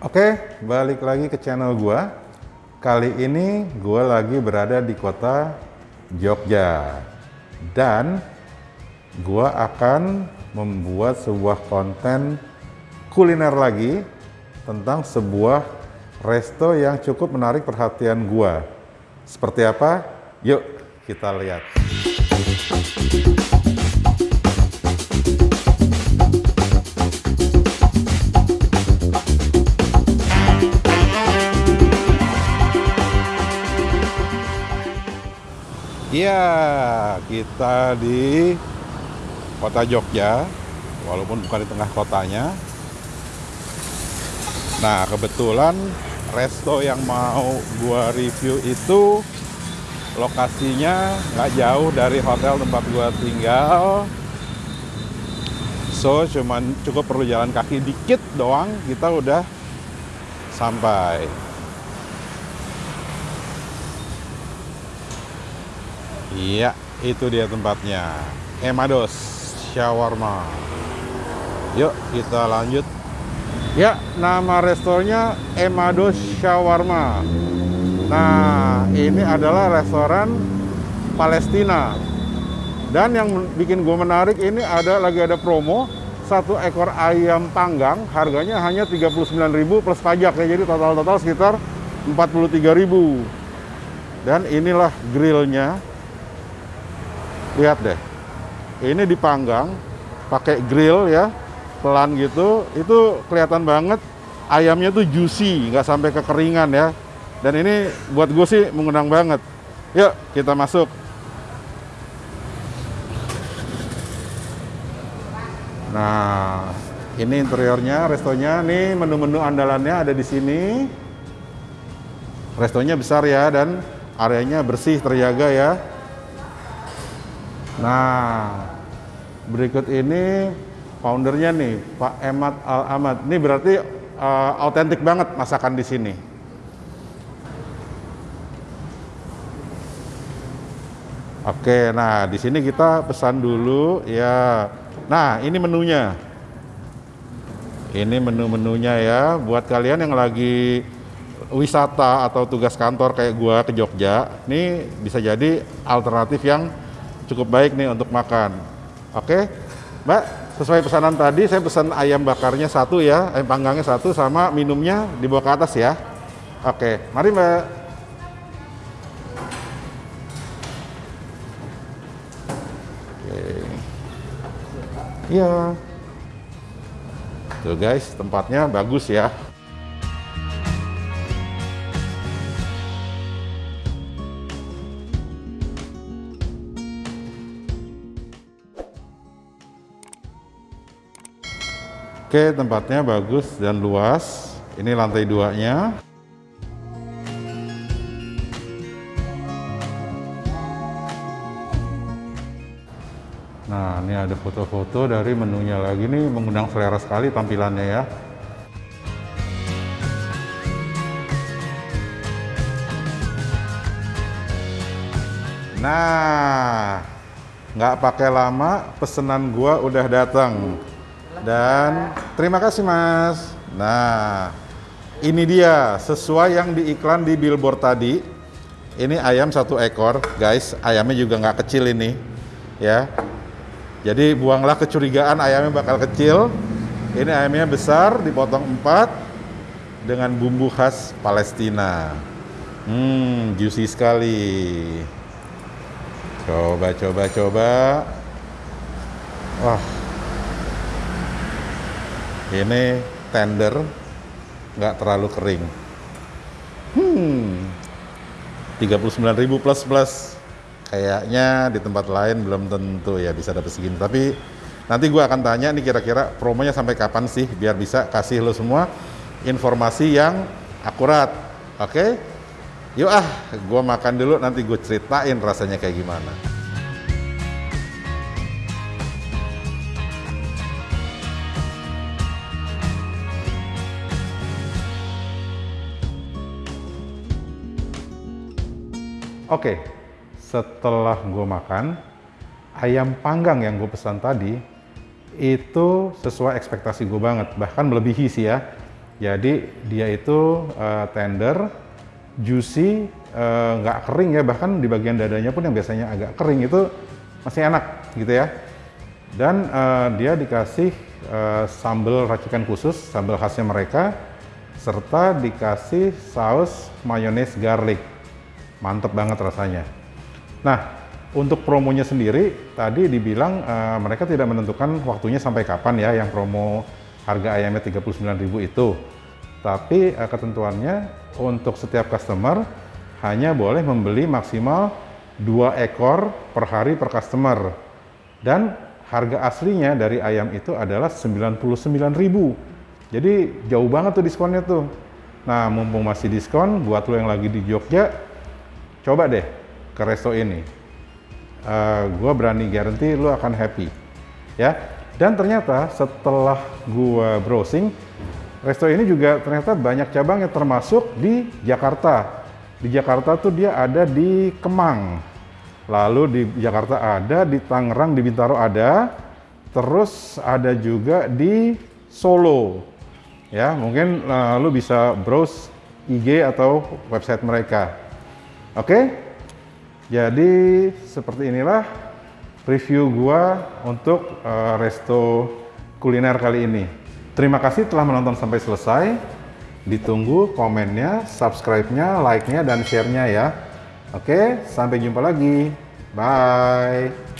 Oke, balik lagi ke channel gua. Kali ini gua lagi berada di kota Jogja. Dan gua akan membuat sebuah konten kuliner lagi tentang sebuah resto yang cukup menarik perhatian gua. Seperti apa? Yuk kita lihat. Iya, kita di kota Jogja, walaupun bukan di tengah kotanya. Nah, kebetulan resto yang mau gua review itu lokasinya nggak jauh dari hotel tempat gua tinggal. So, cuman cukup perlu jalan kaki dikit doang, kita udah sampai. Iya, itu dia tempatnya. Emados Shawarma. Yuk, kita lanjut. Ya, nama restorannya Emados Shawarma. Nah, ini adalah restoran Palestina. Dan yang bikin gue menarik ini ada lagi ada promo satu ekor ayam panggang harganya hanya 39.000 plus pajak ya. Jadi total-total sekitar 43.000. Dan inilah grillnya lihat deh. Ini dipanggang pakai grill ya pelan gitu. Itu kelihatan banget ayamnya tuh juicy nggak sampai kekeringan ya. Dan ini buat gue sih mengundang banget. Yuk kita masuk. Nah ini interiornya restonya. Nih menu-menu andalannya ada di sini. Restonya besar ya dan areanya bersih terjaga ya Nah, berikut ini foundernya nih, Pak Emat Al Ahmad. Ini berarti uh, autentik banget masakan di sini. Oke, nah di sini kita pesan dulu ya. Nah, ini menunya. Ini menu-menunya ya buat kalian yang lagi wisata atau tugas kantor kayak gua ke Jogja. Ini bisa jadi alternatif yang cukup baik nih untuk makan. Oke, Mbak, sesuai pesanan tadi saya pesan ayam bakarnya satu ya, ayam panggangnya satu sama minumnya dibawa ke atas ya. Oke, mari Mbak. Iya. Tuh guys, tempatnya bagus ya. Oke, tempatnya bagus dan luas. Ini lantai duanya. Nah, ini ada foto-foto dari menunya lagi nih, mengundang selera sekali tampilannya ya. Nah, nggak pakai lama, pesanan gua udah datang. Dan terima kasih mas. Nah, ini dia sesuai yang di iklan di billboard tadi. Ini ayam satu ekor, guys. Ayamnya juga nggak kecil ini, ya. Jadi buanglah kecurigaan ayamnya bakal kecil. Ini ayamnya besar, dipotong empat dengan bumbu khas Palestina. Hmm, juicy sekali. Coba, coba, coba. Wah, ini tender nggak terlalu kering. Hmm. 39.000 plus plus. Kayaknya di tempat lain belum tentu ya bisa dapat segini. Tapi nanti gue akan tanya nih kira-kira promonya sampai kapan sih biar bisa kasih lo semua informasi yang akurat. Oke? Okay? yuk ah gue makan dulu nanti gue ceritain rasanya kayak gimana Oke, setelah gue makan, ayam panggang yang gue pesan tadi, itu sesuai ekspektasi gue banget, bahkan melebihi sih ya. Jadi dia itu uh, tender, juicy, uh, nggak kering ya, bahkan di bagian dadanya pun yang biasanya agak kering itu masih enak gitu ya. Dan uh, dia dikasih uh, sambal racikan khusus, sambal khasnya mereka, serta dikasih saus mayones garlic. Mantep banget rasanya. Nah, untuk promonya sendiri, tadi dibilang uh, mereka tidak menentukan waktunya sampai kapan ya, yang promo harga ayamnya 39.000 itu. Tapi uh, ketentuannya untuk setiap customer hanya boleh membeli maksimal dua ekor per hari per customer. Dan harga aslinya dari ayam itu adalah 99.000. Jadi jauh banget tuh diskonnya tuh. Nah, mumpung masih diskon buat lo yang lagi di Jogja, coba deh ke resto ini. Uh, eh, gue berani garanti lo akan happy. Ya, dan ternyata setelah gua browsing, resto ini juga ternyata banyak cabangnya termasuk di Jakarta. Di Jakarta tuh dia ada di Kemang. Lalu di Jakarta ada, di Tangerang, di Bintaro ada. Terus ada juga di Solo. Ya, mungkin uh, lu bisa browse IG atau website mereka. Oke? Jadi seperti inilah review gua untuk uh, resto kuliner kali ini. Terima kasih telah menonton sampai selesai. Ditunggu komennya, subscribe-nya, like-nya, dan share-nya ya. Oke, sampai jumpa lagi. Bye.